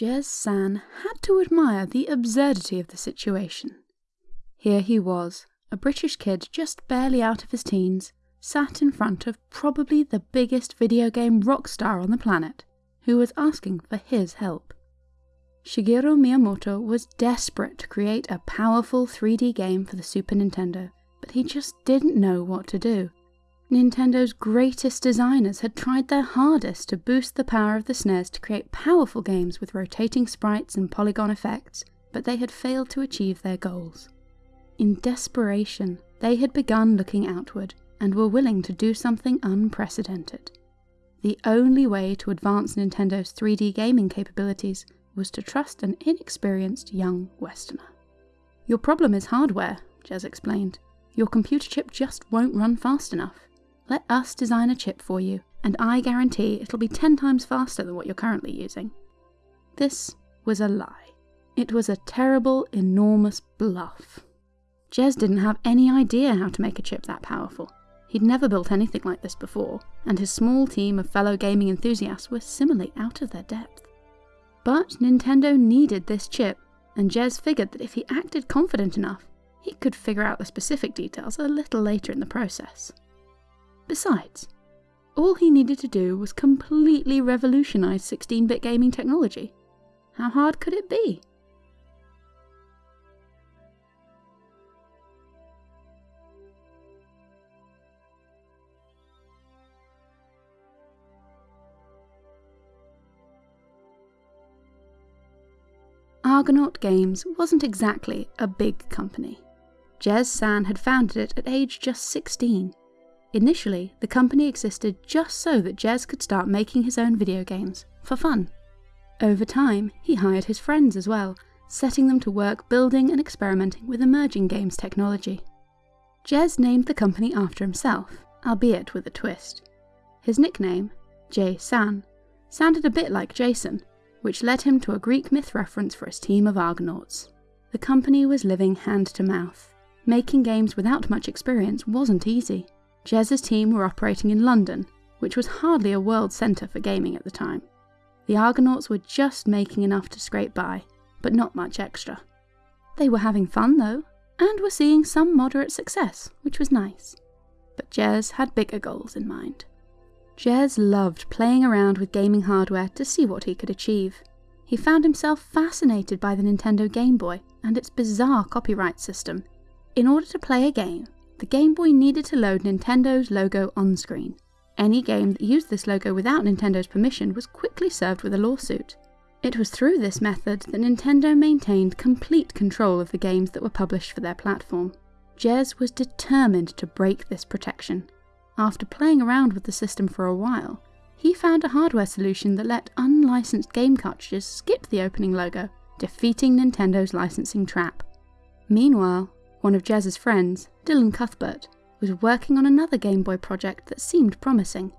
Jez San had to admire the absurdity of the situation. Here he was, a British kid just barely out of his teens, sat in front of probably the biggest video game rock star on the planet, who was asking for his help. Shigeru Miyamoto was desperate to create a powerful 3D game for the Super Nintendo, but he just didn't know what to do. Nintendo's greatest designers had tried their hardest to boost the power of the SNES to create powerful games with rotating sprites and polygon effects, but they had failed to achieve their goals. In desperation, they had begun looking outward and were willing to do something unprecedented. The only way to advance Nintendo's 3D gaming capabilities was to trust an inexperienced young Westerner. Your problem is hardware, Jez explained. Your computer chip just won't run fast enough. Let us design a chip for you, and I guarantee it'll be 10 times faster than what you're currently using. This was a lie. It was a terrible, enormous bluff. Jez didn't have any idea how to make a chip that powerful. He'd never built anything like this before, and his small team of fellow gaming enthusiasts were similarly out of their depth. But Nintendo needed this chip, and Jez figured that if he acted confident enough, he could figure out the specific details a little later in the process. Besides, all he needed to do was completely revolutionize 16 bit gaming technology. How hard could it be? Argonaut Games wasn't exactly a big company. Jez San had founded it at age just 16. Initially, the company existed just so that Jez could start making his own video games, for fun. Over time, he hired his friends as well, setting them to work building and experimenting with emerging games technology. Jez named the company after himself, albeit with a twist. His nickname, J San, sounded a bit like Jason, which led him to a Greek myth reference for his team of Argonauts. The company was living hand to mouth. Making games without much experience wasn't easy. Jez's team were operating in London, which was hardly a world centre for gaming at the time. The Argonauts were just making enough to scrape by, but not much extra. They were having fun though, and were seeing some moderate success, which was nice. But Jez had bigger goals in mind. Jez loved playing around with gaming hardware to see what he could achieve. He found himself fascinated by the Nintendo Game Boy and its bizarre copyright system. In order to play a game, the Game Boy needed to load Nintendo's logo on screen. Any game that used this logo without Nintendo's permission was quickly served with a lawsuit. It was through this method that Nintendo maintained complete control of the games that were published for their platform. Jez was determined to break this protection after playing around with the system for a while, he found a hardware solution that let unlicensed game cartridges skip the opening logo, defeating Nintendo's licensing trap. Meanwhile, one of Jez's friends, Dylan Cuthbert, was working on another Game Boy project that seemed promising.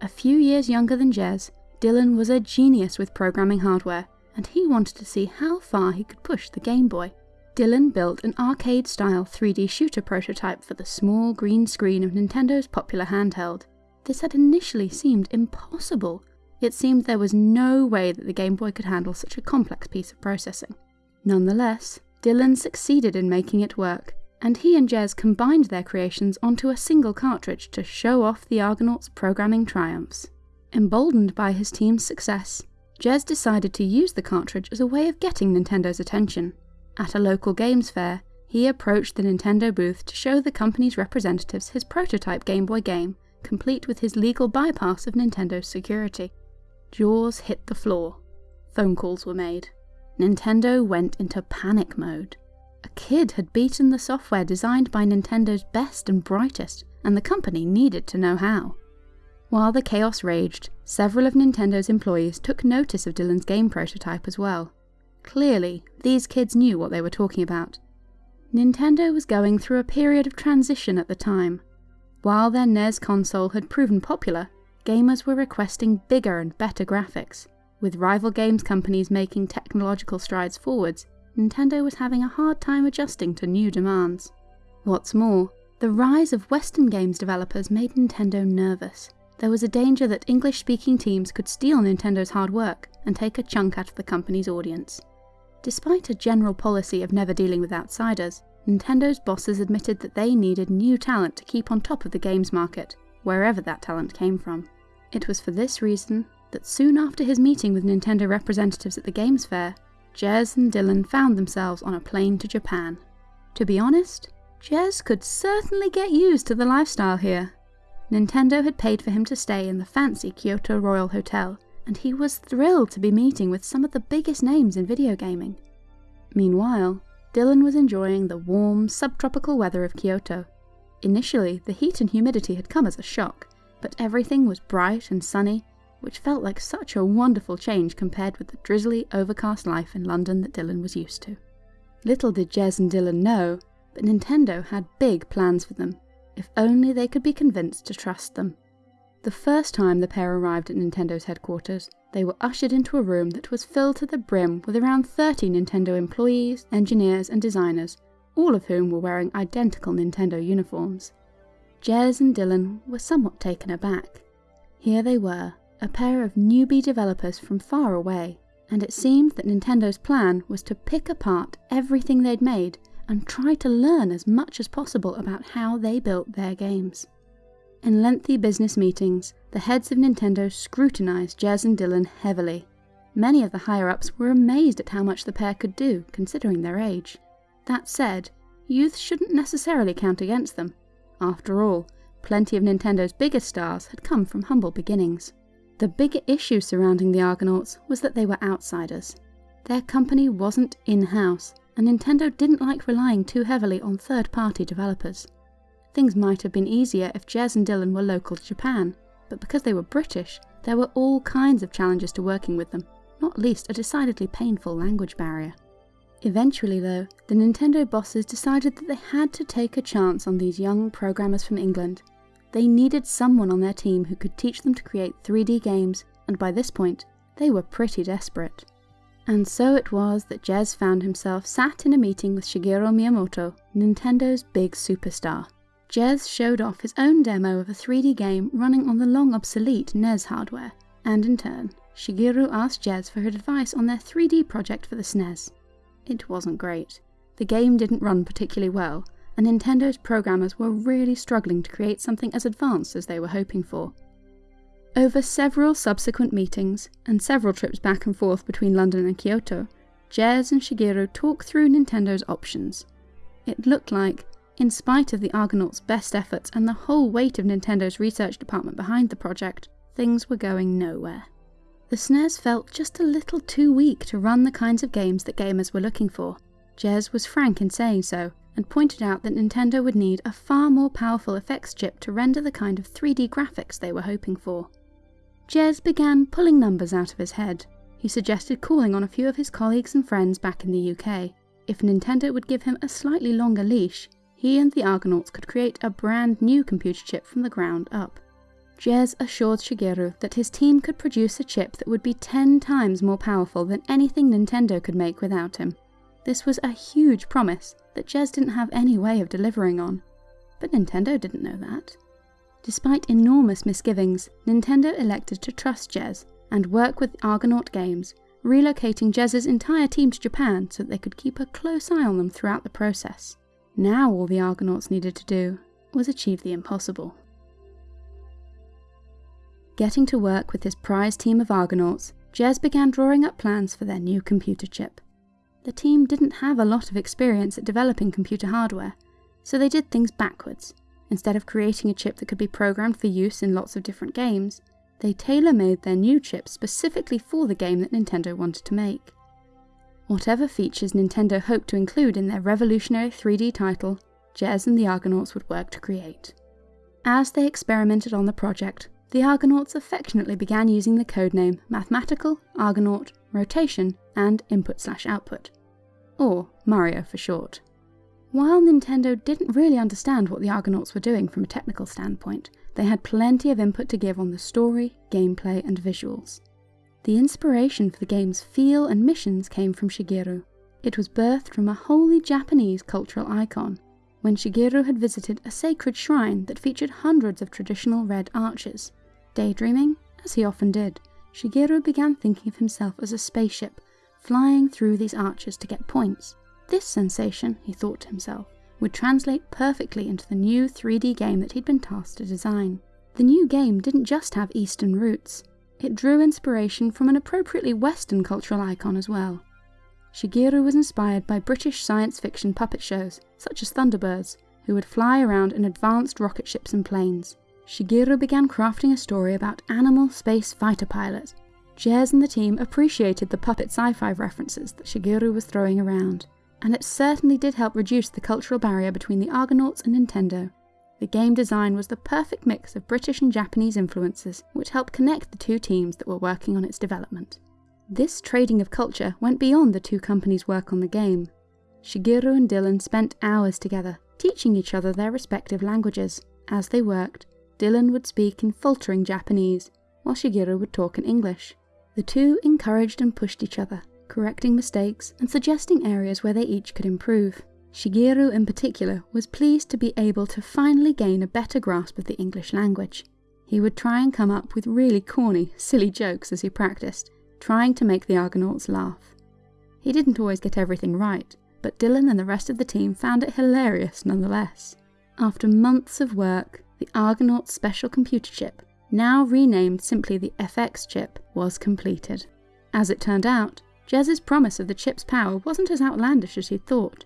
A few years younger than Jez, Dylan was a genius with programming hardware, and he wanted to see how far he could push the Game Boy. Dylan built an arcade-style 3D shooter prototype for the small green screen of Nintendo's popular handheld. This had initially seemed impossible. It seemed there was no way that the Game Boy could handle such a complex piece of processing. Nonetheless, Dylan succeeded in making it work, and he and Jez combined their creations onto a single cartridge to show off the Argonauts' programming triumphs. Emboldened by his team's success, Jez decided to use the cartridge as a way of getting Nintendo's attention. At a local games fair, he approached the Nintendo booth to show the company's representatives his prototype Game Boy game, complete with his legal bypass of Nintendo's security. Jaws hit the floor. Phone calls were made. Nintendo went into panic mode. A kid had beaten the software designed by Nintendo's best and brightest, and the company needed to know how. While the chaos raged, several of Nintendo's employees took notice of Dylan's game prototype as well. Clearly, these kids knew what they were talking about. Nintendo was going through a period of transition at the time. While their NES console had proven popular, gamers were requesting bigger and better graphics. With rival games companies making technological strides forwards, Nintendo was having a hard time adjusting to new demands. What's more, the rise of Western games developers made Nintendo nervous. there was a danger that English speaking teams could steal Nintendo's hard work and take a chunk out of the company's audience. Despite a general policy of never dealing with outsiders, Nintendo's bosses admitted that they needed new talent to keep on top of the games market, wherever that talent came from. It was for this reason that soon after his meeting with Nintendo representatives at the Games Fair, Jez and Dylan found themselves on a plane to Japan. To be honest, Jez could certainly get used to the lifestyle here. Nintendo had paid for him to stay in the fancy Kyoto Royal Hotel, and he was thrilled to be meeting with some of the biggest names in video gaming. Meanwhile, Dylan was enjoying the warm, subtropical weather of Kyoto. Initially, the heat and humidity had come as a shock, but everything was bright and sunny, which felt like such a wonderful change compared with the drizzly, overcast life in London that Dylan was used to. Little did Jez and Dylan know, but Nintendo had big plans for them, if only they could be convinced to trust them. The first time the pair arrived at Nintendo's headquarters, they were ushered into a room that was filled to the brim with around 30 Nintendo employees, engineers, and designers, all of whom were wearing identical Nintendo uniforms. Jez and Dylan were somewhat taken aback. Here they were, a pair of newbie developers from far away, and it seemed that Nintendo's plan was to pick apart everything they'd made and try to learn as much as possible about how they built their games. In lengthy business meetings, the heads of Nintendo scrutinized Jez and Dylan heavily. Many of the higher ups were amazed at how much the pair could do, considering their age. That said, youth shouldn't necessarily count against them. After all, plenty of Nintendo's biggest stars had come from humble beginnings. The bigger issue surrounding the Argonauts was that they were outsiders. Their company wasn't in house, and Nintendo didn't like relying too heavily on third party developers. Things might have been easier if Jez and Dylan were local to Japan, but because they were British, there were all kinds of challenges to working with them, not least a decidedly painful language barrier. Eventually, though, the Nintendo bosses decided that they had to take a chance on these young programmers from England. They needed someone on their team who could teach them to create 3D games, and by this point, they were pretty desperate. And so it was that Jez found himself sat in a meeting with Shigeru Miyamoto, Nintendo's big superstar. Jez showed off his own demo of a 3D game running on the long obsolete NES hardware, and in turn, Shigeru asked Jez for his advice on their 3D project for the SNES. It wasn't great. The game didn't run particularly well, and Nintendo's programmers were really struggling to create something as advanced as they were hoping for. Over several subsequent meetings, and several trips back and forth between London and Kyoto, Jez and Shigeru talked through Nintendo's options. It looked like in spite of the Argonauts' best efforts and the whole weight of Nintendo's research department behind the project, things were going nowhere. The SNES felt just a little too weak to run the kinds of games that gamers were looking for. Jez was frank in saying so, and pointed out that Nintendo would need a far more powerful effects chip to render the kind of 3D graphics they were hoping for. Jez began pulling numbers out of his head. He suggested calling on a few of his colleagues and friends back in the UK. If Nintendo would give him a slightly longer leash, he and the Argonauts could create a brand new computer chip from the ground up. Jez assured Shigeru that his team could produce a chip that would be 10 times more powerful than anything Nintendo could make without him. This was a huge promise that Jez didn't have any way of delivering on. But Nintendo didn't know that. Despite enormous misgivings, Nintendo elected to trust Jez and work with Argonaut Games, relocating Jez's entire team to Japan so that they could keep a close eye on them throughout the process. Now all the Argonauts needed to do was achieve the impossible. Getting to work with his prize team of Argonauts, Jez began drawing up plans for their new computer chip. The team didn't have a lot of experience at developing computer hardware, so they did things backwards. Instead of creating a chip that could be programmed for use in lots of different games, they tailor made their new chip specifically for the game that Nintendo wanted to make. Whatever features Nintendo hoped to include in their revolutionary 3D title, Jez and the Argonauts would work to create. As they experimented on the project, the Argonauts affectionately began using the codename Mathematical, Argonaut, Rotation, and Input Slash Output, or Mario for short. While Nintendo didn't really understand what the Argonauts were doing from a technical standpoint, they had plenty of input to give on the story, gameplay, and visuals. The inspiration for the game's feel and missions came from Shigeru. It was birthed from a wholly Japanese cultural icon, when Shigeru had visited a sacred shrine that featured hundreds of traditional red arches. Daydreaming, as he often did, Shigeru began thinking of himself as a spaceship, flying through these arches to get points. This sensation, he thought to himself, would translate perfectly into the new 3D game that he'd been tasked to design. The new game didn't just have Eastern roots, it drew inspiration from an appropriately Western cultural icon as well. Shigeru was inspired by British science fiction puppet shows, such as Thunderbirds, who would fly around in advanced rocket ships and planes. Shigeru began crafting a story about animal space fighter pilots. Jez and the team appreciated the puppet sci-fi references that Shigeru was throwing around, and it certainly did help reduce the cultural barrier between the Argonauts and Nintendo. The game design was the perfect mix of British and Japanese influences, which helped connect the two teams that were working on its development. This trading of culture went beyond the two companies' work on the game. Shigeru and Dylan spent hours together, teaching each other their respective languages. As they worked, Dylan would speak in faltering Japanese, while Shigeru would talk in English. The two encouraged and pushed each other, correcting mistakes and suggesting areas where they each could improve. Shigeru in particular was pleased to be able to finally gain a better grasp of the English language. He would try and come up with really corny, silly jokes as he practiced, trying to make the Argonauts laugh. He didn't always get everything right, but Dylan and the rest of the team found it hilarious nonetheless. After months of work, the Argonaut special computer chip, now renamed simply the FX chip, was completed. As it turned out, Jez's promise of the chip's power wasn't as outlandish as he'd thought.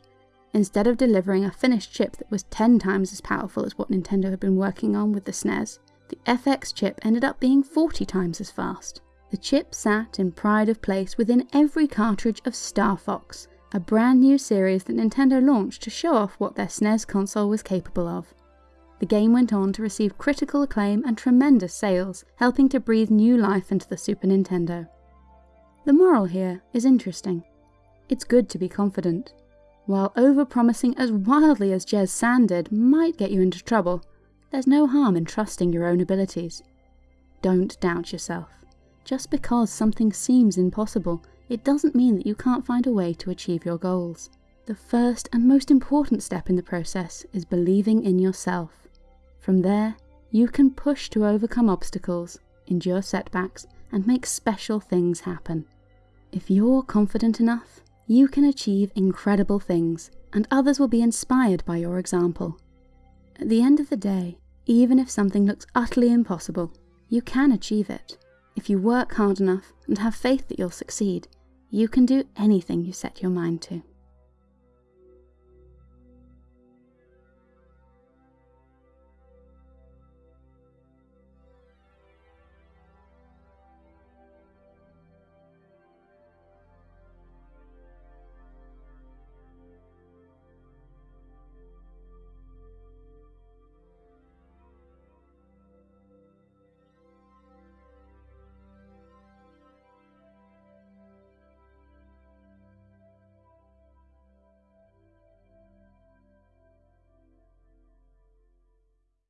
Instead of delivering a finished chip that was 10 times as powerful as what Nintendo had been working on with the SNES, the FX chip ended up being 40 times as fast. The chip sat in pride of place within every cartridge of Star Fox, a brand new series that Nintendo launched to show off what their SNES console was capable of. The game went on to receive critical acclaim and tremendous sales, helping to breathe new life into the Super Nintendo. The moral here is interesting. It's good to be confident. While over-promising as wildly as Jez San did might get you into trouble, there's no harm in trusting your own abilities. Don't doubt yourself. Just because something seems impossible, it doesn't mean that you can't find a way to achieve your goals. The first and most important step in the process is believing in yourself. From there, you can push to overcome obstacles, endure setbacks, and make special things happen. If you're confident enough, you can achieve incredible things, and others will be inspired by your example. At the end of the day, even if something looks utterly impossible, you can achieve it. If you work hard enough and have faith that you'll succeed, you can do anything you set your mind to.